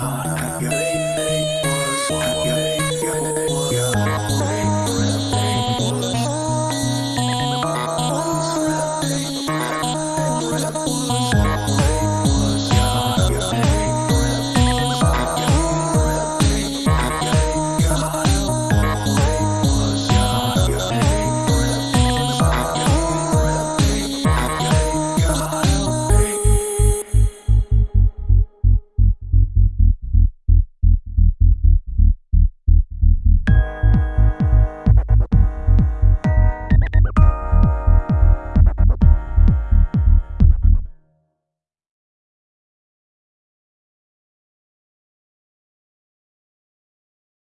God.